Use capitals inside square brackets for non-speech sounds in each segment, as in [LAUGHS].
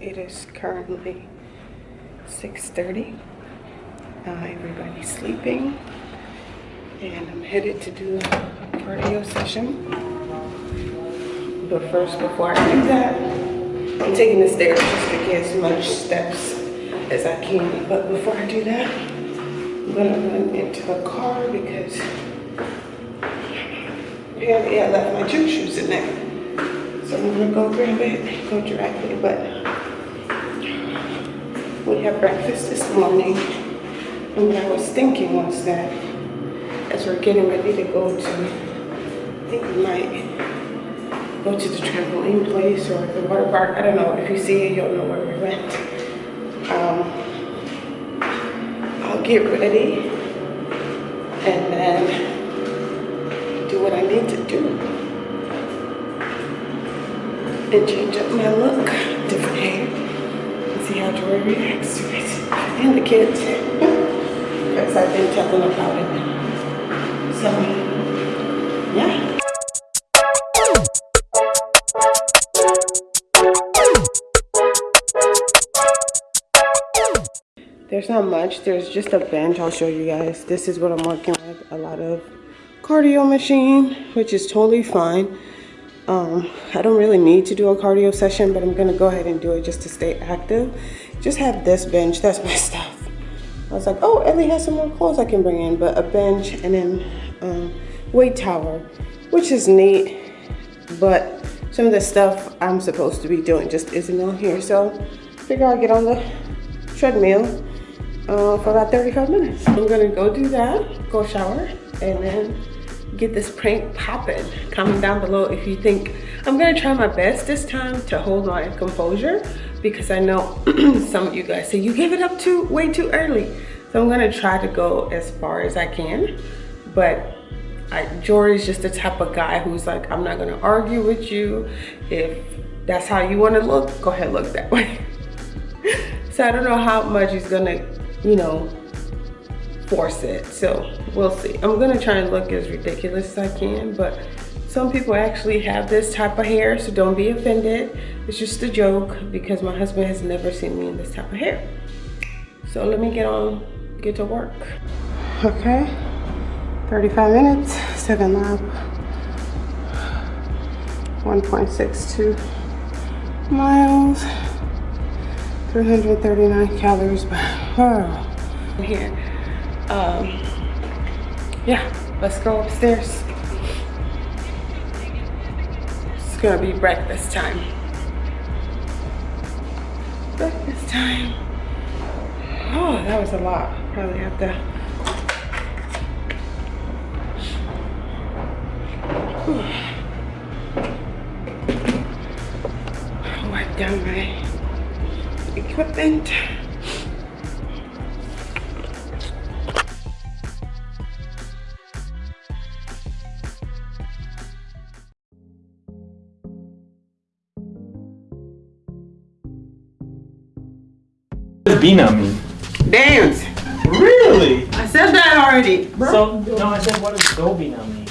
It is currently 6.30. Uh, everybody's sleeping. And I'm headed to do a cardio session. But first, before I do that, I'm taking the stairs just to get as much steps as I can. But before I do that, I'm gonna run into the car because apparently I left my gym shoes in there. So I'm gonna go grab it, go directly, but we had breakfast this morning. And what I was thinking was that as we're getting ready to go to, I think we might go to the trampoline place or the water park. I don't know. If you see it, you'll know where we went. Um, I'll get ready and then do what I need to do and change up my look, different hair, see how Joy reacts to it. And the kids, [LAUGHS] because I've been telling about it. So, yeah. There's not much, there's just a bench, I'll show you guys. This is what I'm working with, a lot of cardio machine, which is totally fine. Um, I don't really need to do a cardio session, but I'm gonna go ahead and do it just to stay active. Just have this bench, that's my [LAUGHS] stuff. I was like, oh, Ellie has some more clothes I can bring in, but a bench and then um, weight tower, which is neat, but some of the stuff I'm supposed to be doing just isn't on here. So figure I'll get on the treadmill uh, for about 35 minutes. I'm gonna go do that, go shower, and then get this prank popping. Comment down below if you think I'm gonna try my best this time to hold my composure because I know [CLEARS THROAT] some of you guys say you gave it up too way too early. So I'm gonna try to go as far as I can. But I, Jory's just the type of guy who's like, I'm not gonna argue with you. If that's how you wanna look, go ahead look that [LAUGHS] way. so I don't know how much he's gonna, you know, force it. So we'll see. I'm gonna try and look as ridiculous as I can, but some people actually have this type of hair, so don't be offended. It's just a joke because my husband has never seen me in this type of hair. So let me get on, get to work. Okay, 35 minutes, seven lap, 1.62 miles, 339 calories per here um, yeah, let's go upstairs. It's gonna be breakfast time. Breakfast time. Oh, that was a lot. Probably have to. [SIGHS] Wipe down my equipment. Does Bina mean? Dance. Really? I said that already, bro. So, no, I said, what does Dobina mean?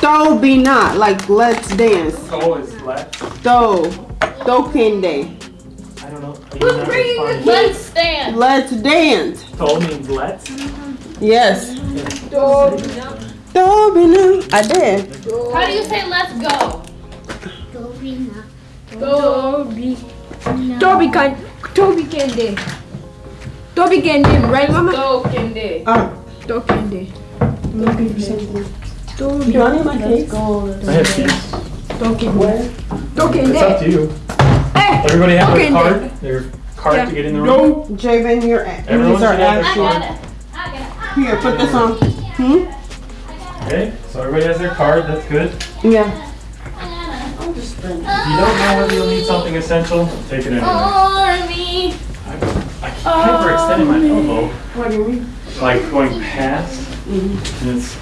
Do be not, like let's dance. Go is left. Do. Do kende. I don't know. Are you not? Let's dance. Let's dance. Do means let's? Yes. Do. Do be not. I did. How do you say let's go? Dobina. Dobi. Toby can Toby Kende. Toby Kende, right mama? Do kende. Uh, Toby Kende. I'm looking for something. Do you need my case? I have keys. Toby Where? Toby It's up to you. Hey! Everybody have Okay, a card? Their card Yeah. to get in the room? No, Javen, you're at. Everyone These are should have at their card. it. I got Here, put this on. Hmm? Okay, so everybody has their card. That's good. Yeah. If you don't know whether you'll need something essential, take it anyway. Hyperextending my elbow, What do you mean? like going past, and it's.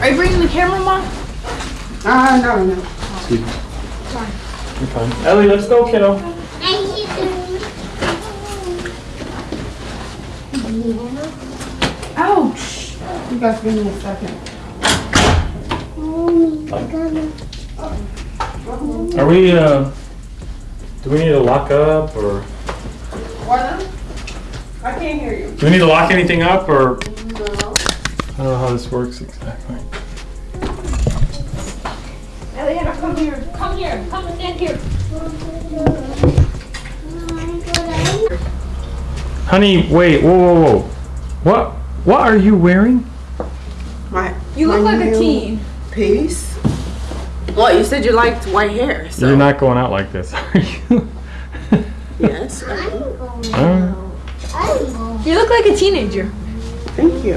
Are you bringing the camera, mom? Ah, no, no. Excuse me. Sorry. You're fine. Ellie, let's go, kiddo. Ouch. You guys give me a second. Are we, uh, do Do we need to lock up or What? I can't hear you. do we need to lock anything up or? I don't know how this works exactly. Eliana, come here. Come here. Come and stand here. Honey, wait, whoa, whoa, whoa. What? What are you wearing? My, You look my like a teen. Piece. What? You said you liked white hair. So You're not going out like this, are you? [LAUGHS] Yes. Alright. You look like a teenager. Thank you.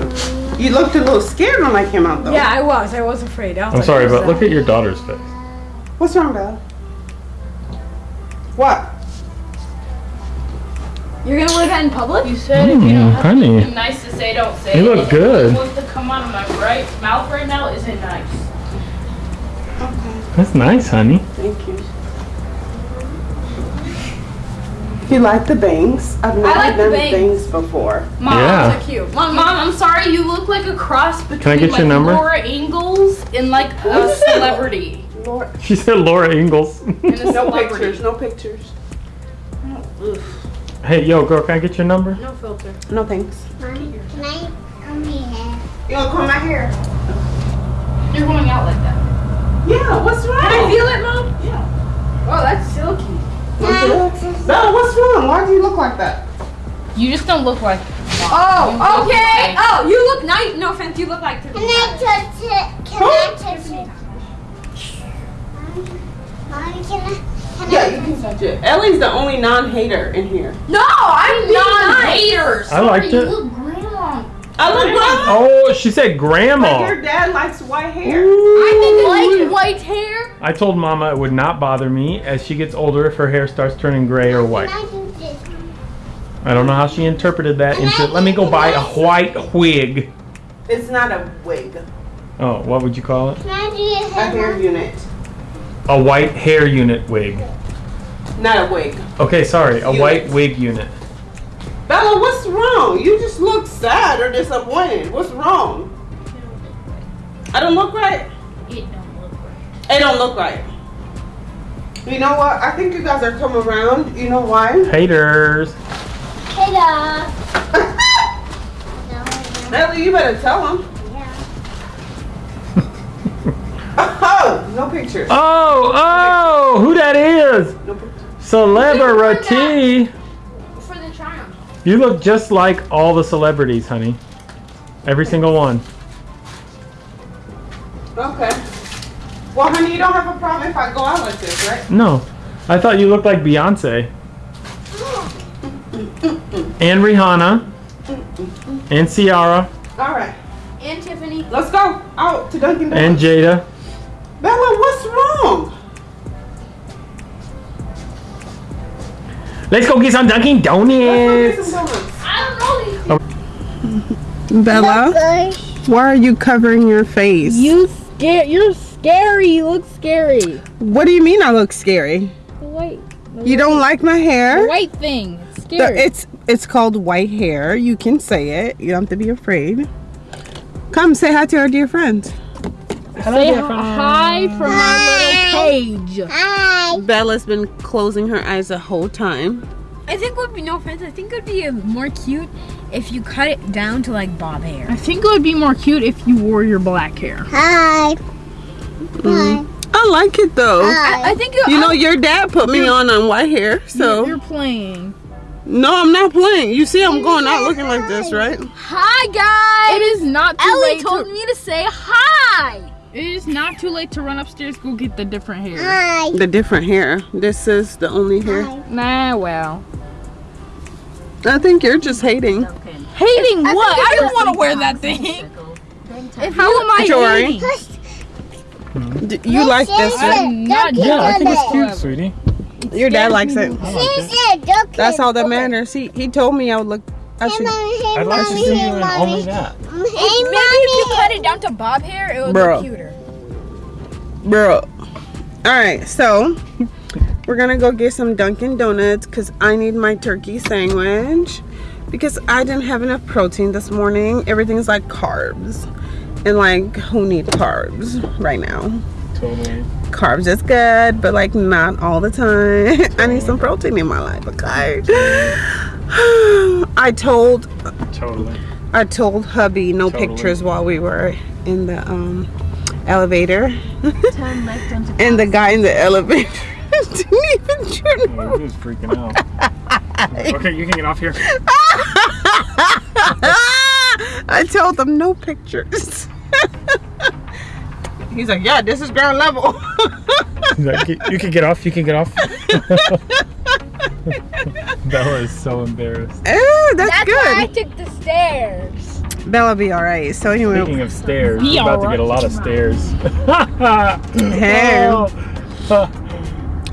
You looked a little scared when I came out though. Yeah, I was. I was afraid. I was I'm like, sorry, but that? look at your daughter's face. What's wrong, Bella? What? You're gonna wear that in public? You said hmm, if you don't have honey. anything nice to say, don't say You it. look good. What's to come out of my right mouth right now isn't nice. Okay. That's nice, honey. Thank you. You like the bangs? I've never like the done bangs. bangs before. Mom, Yeah. So cute. Mom, Mom, I'm sorry. You look like a cross between I get your number? Laura Ingalls and like a celebrity. Lord. [LAUGHS] She said Laura Ingalls. And a No celebrity. pictures. No pictures. hey, yo, girl, can I get your number? No filter. No thanks. Mommy, can I come here? You gonna comb my hair? You're going out like that. Yeah. What's wrong? Can I feel it, mom? Yeah. Oh, that's silky. Bella, what's wrong? Why do you look like that? You just don't look like. Oh, okay. Oh, you look nice. No offense, you look like. Can I touch it? Can I touch it? Mommy, can I? Can Yeah, I? you can touch it. Ellie's the only non-hater in here. No, I'm being. Non-haters. I liked Sorry, it. You look grandma. I look grandma. Oh, she said But grandma. your dad likes white hair. I like white hair. I told Mama it would not bother me as she gets older if her hair starts turning gray or white. I do this? I don't know how she interpreted that into let me go buy a white wig. It's not a wig. Oh, what would you call it? Can I do your A hair hair? unit. A white hair unit wig. Not a wig. Okay, sorry, a Unit. white wig unit. Bella, what's wrong? You just look sad or disappointed. What's wrong? I don't look right. It don't look right. It don't look right. You know what? I think you guys are coming around. You know why? Haters. Hey, [LAUGHS] dog. Ellie, you better tell them. [LAUGHS] Oh, no pictures. Oh, oh, who that is? No pictures. Celebrity. For the triumph. You look just like all the celebrities, honey. Every single one. Okay. Well, honey, you don't have a problem if I go out like this, right? No, I thought you looked like Beyonce. [LAUGHS] And Rihanna. And Ciara. All right. And Tiffany. Let's go out to Dunkin' Donuts. And Jada. Let's go get some Dunkin' Let's go get Donuts. some donuts. I don't know these. Bella, Good. why are you covering your face? You scare. You're scary. You look scary. What do you mean I look scary? The white. The You don't like my The hair? white thing. It's The- scary. it's it's called white hair. You can say it. You don't have to be afraid. Come say hi to our dear friends. Say hi from my little page. Hi. Bella's been closing her eyes the whole time. I think would be no offense. I think it would be more cute if you cut it down to like bob hair. I think it would be more cute if you wore your black hair. Hi. Mm. Hi. I like it though. Hi. I think you. You know, your dad put me on on white hair, so You're playing. no, I'm not playing. You see, I'm going out looking like this, right? Hi guys. It is not too Ellie late. told to, me to say hi. It is not too late to run upstairs. Go get the different hair. Hi. The different hair. This is the only hair. Nah, well. I think you're just hating. Hating what? I don't want to wear that thing. How am I Jory. hating? Hmm? D- you like this, right? Not Yeah, I think it's cute, sweetie. Your dad likes it. That's all that matters. matters. He he told me I would look. I Hey, mommy. Hey, I'd like to mommy. see Hey, you in mommy. only that. Hey, Maybe if you cut it down to bob hair, it would Bro. look cuter. Bro. All right, so we're gonna go get some Dunkin' Donuts because I need my turkey sandwich because I didn't have enough protein this morning. Everything's like carbs, and like who needs carbs right now? Totally. Carbs is good, but like not all the time. [LAUGHS] I need some protein in my life, okay? [SIGHS] I told Totally. I told hubby no Totally. pictures while we were in the um, elevator. [LAUGHS] and the guy in the elevator [LAUGHS] didn't even turn Oh, he was freaking out. okay, you can get off here. [LAUGHS] I told them no pictures. He's like, yeah, this is ground level. Like, "You- you can get off. You can get off. Bella is so embarrassed. oh, that's, That's good. why I took the stairs. Bella be all right. So anyway, Speaking of stairs, Be we're about to get a lot of stairs. [LAUGHS] [LAUGHS] Hey. Oh.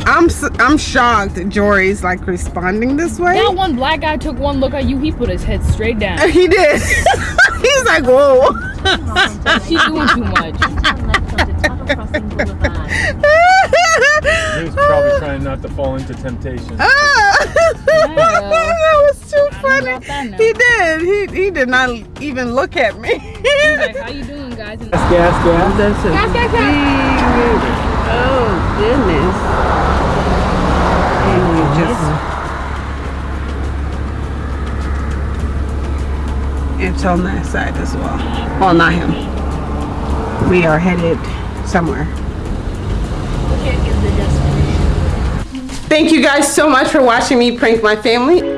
I'm s- I'm shocked. Jory's like responding this way. That one black guy took one look at you. He put his head straight down. [LAUGHS] He did. [LAUGHS] He's like, whoa. She's doing too much. He was probably trying not to fall into temptation. Ah. [LAUGHS] [LAUGHS] that was too know funny. about that now. He did. He he did not even look at me. He's like, how you doing, guys? Gas, gas, gas. That's a Gas, gas, gas. Oh goodness. And you just. It's on that side as well. Well, not him. We are headed somewhere. Thank you guys so much for watching me prank my family.